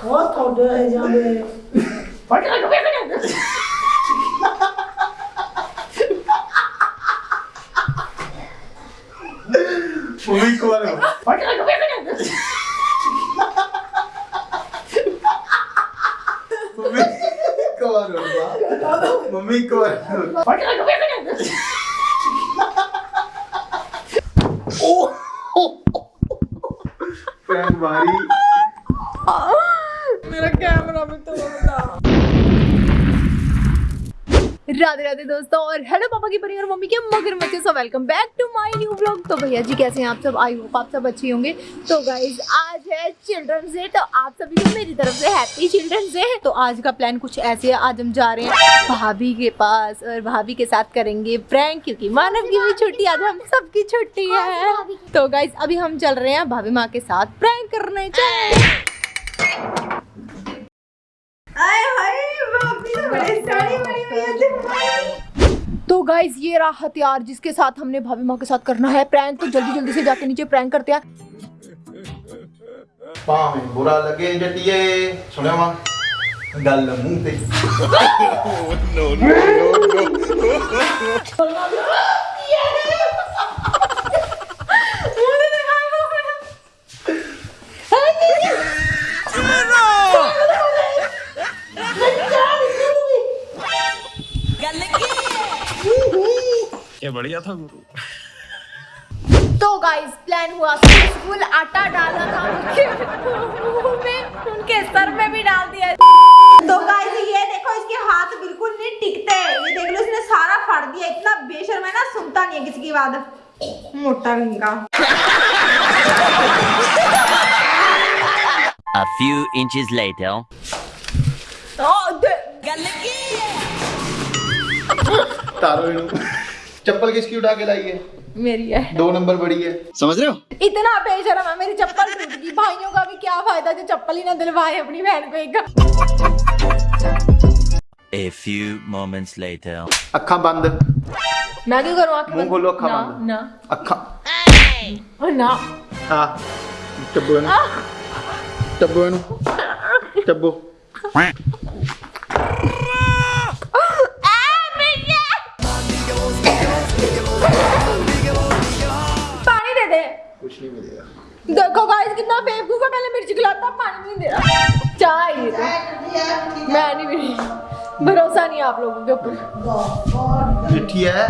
Godverdomme, eh, Janne. Wat ga ik doen? Fui claro. Mami claro, Mami claro. Oh! Ferrari. मेरा camera भी तोड़ राधे राधे दोस्तों और hello पापा की परी और मम्मी के मगर मचे so welcome back to my new blog तो भैया जी कैसे हैं आप सब? आई होप आप सब अच्छे होंगे। तो गाइज़ आज है चिल्ड्रन डे तो आप सभी मेरी तरफ़ से हैप्पी चिल्ड्रन डे तो आज का प्लान कुछ ऐसे है आज हम जा रहे हैं भाभी के पास और भाभी के साथ करेंगे प्रैंक क्योंकि मानव की भी छुट्टी आज हम सबकी छुट्टी है। तो गाइज़ अभी हम चल रहे हैं भाभी माँ के साथ प्रैंक करने। चले। तो गाइज ये रहा हथियार जिसके साथ हमने भाभी माँ के साथ करना है प्रैंक तो जल्दी जल्दी से जाके नीचे प्रैंक करते हैं ਭਾਵੇਂ ਬੁਰਾ ਲੱਗੇ ਜੱਟੀਏ ਸੁਣਿਆ ਵਾ ਗੱਲ ਮੂੰਹ ਤੇ ये बढ़िया था गुरु। तो गाइस प्लान हुआ फुल आटा डाला था उनके में उनके सर में भी डाल दिया। तो गाइस ये देखो इसके हाथ बिल्कुल नहीं टिकते। ये देख लो इसने सारा फाड़ दिया। इतना बेशर्म है ना सुनता नहीं है किसी की बात। मोटा Ganga. A few inches later. Oh, the... Galaki! चप्पल किसकी उठा के लाई है? मेरी है। दो नंबर बड़ी है। समझ रहे हो? इतना बेशरम है मेरी चप्पल भाइयों का भी क्या फ़ायदा जो चप्पल ही ना दिलवाए अपनी बहन को एक। A few moments later. अखा बंद। मैं क्यों करूँ? करूँ मुँह खोलो अखा बंद। ना। अखा। ओ ना। हाँ। टब्बू ना? टब्बू ना? टब्बू। देखो गाइस कितना बेवकूफ़ है पहले मिर्ची खिलाता पानी नहीं दे रहा। चाहिए मैं नहीं भरोसा नहीं आप लोगों के ऊपर। मीठी है।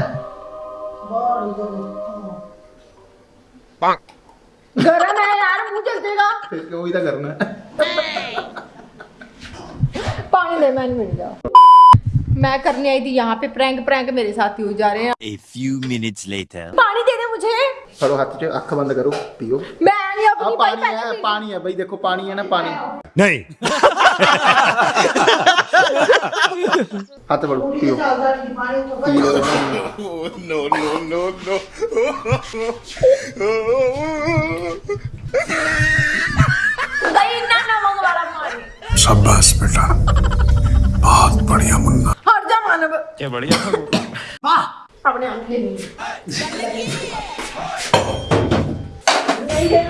पंक गरम है यार मुँह जलतेगा। फिर क्यों इधर करना है? पानी दे मैं नहीं जाओ मैं करने आई थी यहाँ पे प्रैंक प्रैंक मेरे साथ ही हो जा रहे हैं। A few minutes later. पानी दे दे मुझे। हाथ से बंद करो पियो। मैं पानी अब हाँ, पानी है पानी है भाई देखो पानी है ना पानी। नहीं। हाथ बढ़ो पियो। नो नो नो नो शाबाश बेटा। बहुत बढ़िया मुन्ना। हर जमाने मानव क्या बढ़िया वाह। अपने आँखें नहीं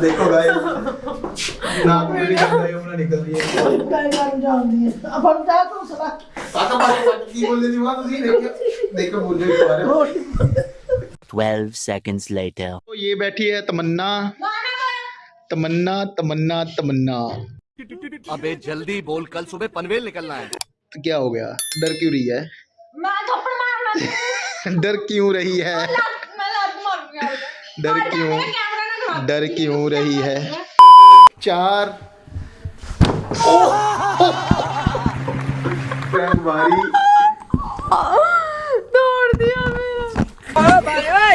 देखो गाइस ना मेरी भी हमने निकल रही है काय जान जानती है अब हम चाहे तो सला आता बात की बोल दे दिमाग तुझे देख देखो बोल रहे तुम्हारे 12 seconds later. तो ये बैठी है तमन्ना। तमन्ना तमन्ना तमन्ना। अबे जल्दी बोल कल सुबह पनवेल निकलना है। तो क्या हो गया? डर क्यों रही है? मैं थप्पड़ मारना डर क्यों रही है? मैं लात मारूँगा डर क्यों? डर क्यों रही है। चार। बारी दिया मेरा। हाँ, भाई भाई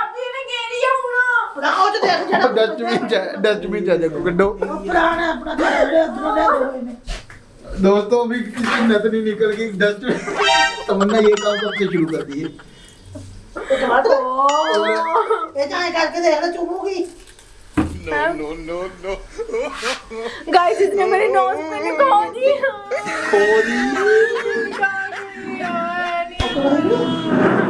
हुना ਬਣਾਓ ਤੇ ਦੇਖ ਜਿਹੜਾ ਡਸਟਬਿਨ ਚ ਡਸਟਬਿਨ ਚ ਦੇਖੋ ਕੱਢੋ ਪੁਰਾਣਾ ਆਪਣਾ ਘਰ ਜਿਹੜੇ ਅੰਦਰੋਂ ਲੈ ਹੋਏ ਨੇ दोस्तों अभी किसी नत नहीं निकल गई डस्टबिन तमन्ना ये काम कब से शुरू कर दिए ਇਹ ਤਾਂ ਐਂ ਕਰਕੇ ਦੇਖ ਲੈ ਚੁੰਮੂਗੀ गाइस इसने मेरे नोज पे निकाल दी ਲਿਆ ਕਰ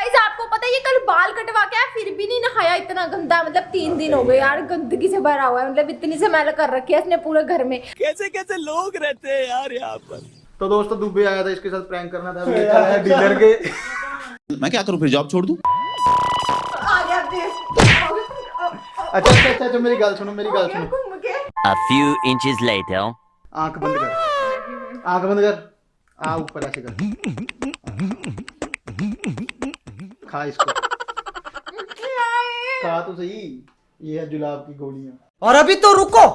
गाइस आपको पता है ये कल बाल कटवा के फिर भी नहीं नहाया इतना गंदा। मतलब तीन दिन हो गए यार गंदगी से भरा हुआ है। मतलब इतनी से मैल कर रखी है इसने पूरे घर में। कैसे कैसे लोग रहते हैं यार यहाँ पर? तो दोस्तों दुबे आया था इसके साथ प्रैंक करना था। है डीलर के। मैं क्या करूँ फिर जॉब छोड़ दूँ? आ गया देख अच्छा अच्छा अच्छा अच्छा मेरी गल सुनो मेरी गल सुनो। A few inches later. आँख बंद कर आँख बंद कर। आ ऊपर ऐसे कर। खा इसको। खा तो सही ये है जुलाब की गोलियाँ। और अभी तो रुको।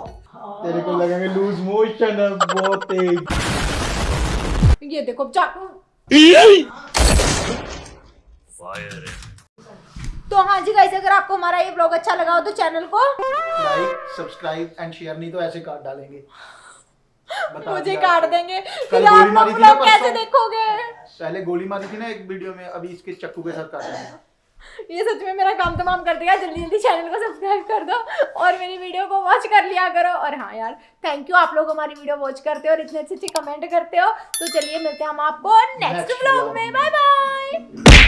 तेरे को लगेंगे लूज मोशन बहुत तेज। ये देखो चाकू तो हाँ जी गाइस अगर आपको हमारा ये ब्लॉग अच्छा लगा हो तो चैनल को लाइक सब्सक्राइब एंड शेयर नहीं तो ऐसे काट डालेंगे। मुझे काट देंगे। कल गोली मारी थी ना कैसे देखोगे? पहले गोली मारी थी ना एक वीडियो में अभी इसके चक्कू के साथ काट देंगे ये सच में मेरा काम तमाम कर देगा जल्दी जल्दी चैनल को सब्सक्राइब कर दो और मेरी वीडियो को वॉच कर लिया करो। और हाँ यार थैंक यू आप लोग हमारी वीडियो वॉच करते हो और इतने अच्छे अच्छे कमेंट करते हो। तो चलिए मिलते हैं हम आपको नेक्स्ट ब्लॉग में। Bye bye